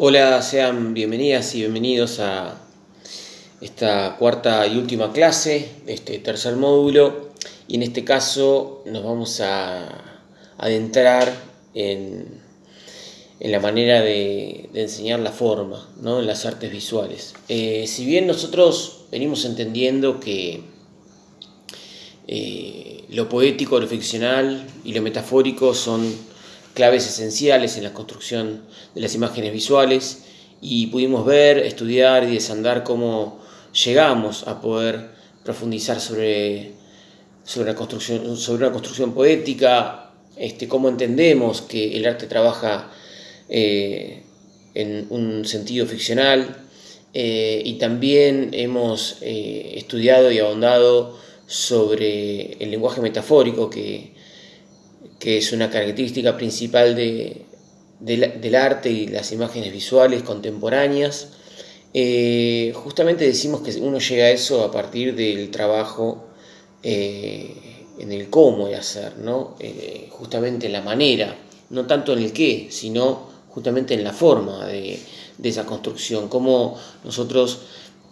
Hola, sean bienvenidas y bienvenidos a esta cuarta y última clase este tercer módulo y en este caso nos vamos a adentrar en, la manera de, enseñar la forma ¿no? en las artes visuales. Eh, si bien nosotros venimos entendiendo que eh, lo poético, lo ficcional y lo metafórico son claves esenciales en la construcción de las imágenes visuales y pudimos ver, estudiar y desandar cómo llegamos a poder profundizar sobre, sobre, la construcción, sobre una construcción poética, este, cómo entendemos que el arte trabaja eh, en un sentido ficcional eh, y también hemos eh, estudiado y ahondado sobre el lenguaje metafórico que que es una característica principal de, del arte y las imágenes visuales contemporáneas. Eh, justamente decimos que uno llega a eso a partir del trabajo eh, en el cómo de hacer, ¿no? Eh, justamente en la manera, no tanto en el qué, sino justamente en la forma de, de esa construcción, cómo nosotros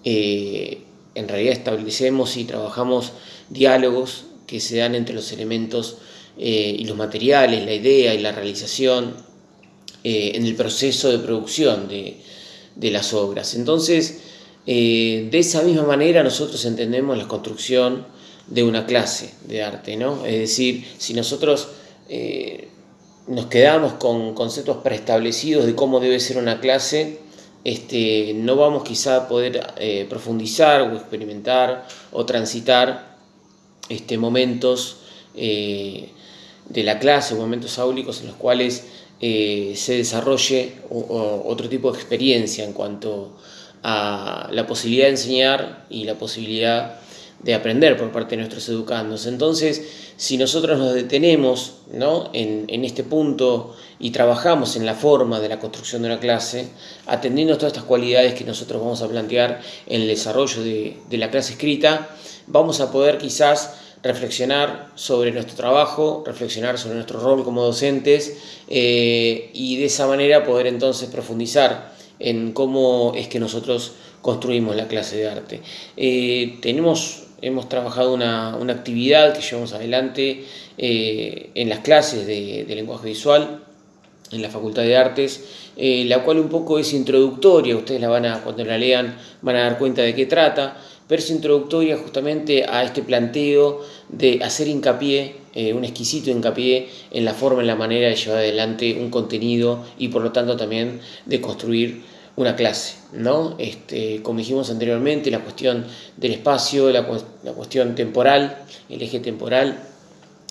en realidad establecemos y trabajamos diálogos que se dan entre los elementos eh, y los materiales, la idea y la realización eh, en el proceso de producción de, las obras. Entonces, eh, de esa misma manera nosotros entendemos la construcción de una clase de arte, ¿no? Es decir, si nosotros nos quedamos con conceptos preestablecidos de cómo debe ser una clase, este, no vamos quizá a poder profundizar o experimentar o transitar este, momentos de la clase, momentos áulicos en los cuales eh, se desarrolle otro tipo de experiencia en cuanto a la posibilidad de enseñar y la posibilidad de aprender por parte de nuestros educandos. Entonces, si nosotros nos detenemos ¿no? en, este punto y trabajamos en la forma de la construcción de una clase, atendiendo todas estas cualidades que nosotros vamos a plantear en el desarrollo de, de la clase escrita, vamos a poder quizás reflexionar sobre nuestro trabajo, reflexionar sobre nuestro rol como docentes eh, y de esa manera poder entonces profundizar en cómo es que nosotros construimos la clase de arte. Eh, tenemos, hemos trabajado una, actividad que llevamos adelante eh, en las clases de, lenguaje visual en la Facultad de Artes, la cual un poco es introductoria, ustedes la van a, cuando la lean van a dar cuenta de qué trata, pero es introductoria justamente a este planteo de hacer hincapié, eh, un exquisito hincapié en la forma, en la manera de llevar adelante un contenido y por lo tanto también de construir una clase, ¿no? Este, como dijimos anteriormente, la cuestión del espacio, la, cuestión temporal, el eje temporal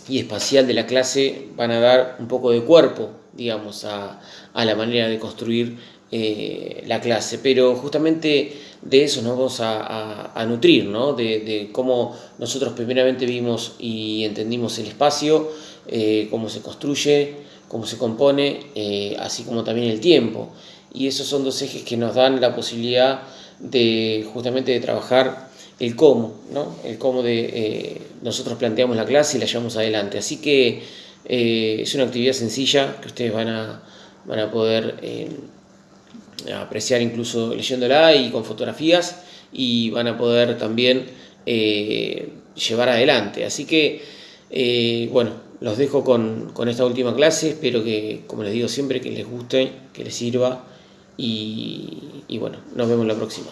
y espacial de la clase van a dar un poco de cuerpo, digamos, a, a la manera de construir eh, la clase, pero justamente de eso nos vamos a, nutrir, ¿no? de, cómo nosotros primeramente vimos y entendimos el espacio, eh, cómo se construye, cómo se compone, eh, así como también el tiempo. Y esos son dos ejes que nos dan la posibilidad de justamente de trabajar el cómo, ¿no? el cómo de nosotros planteamos la clase y la llevamos adelante. Así que es una actividad sencilla que ustedes van a, van a poder apreciar incluso leyéndola y con fotografías y van a poder también eh, llevar adelante. Así que, eh, bueno, los dejo con, esta última clase, espero que, como les digo siempre, que les guste, que les sirva y, y bueno, nos vemos la próxima.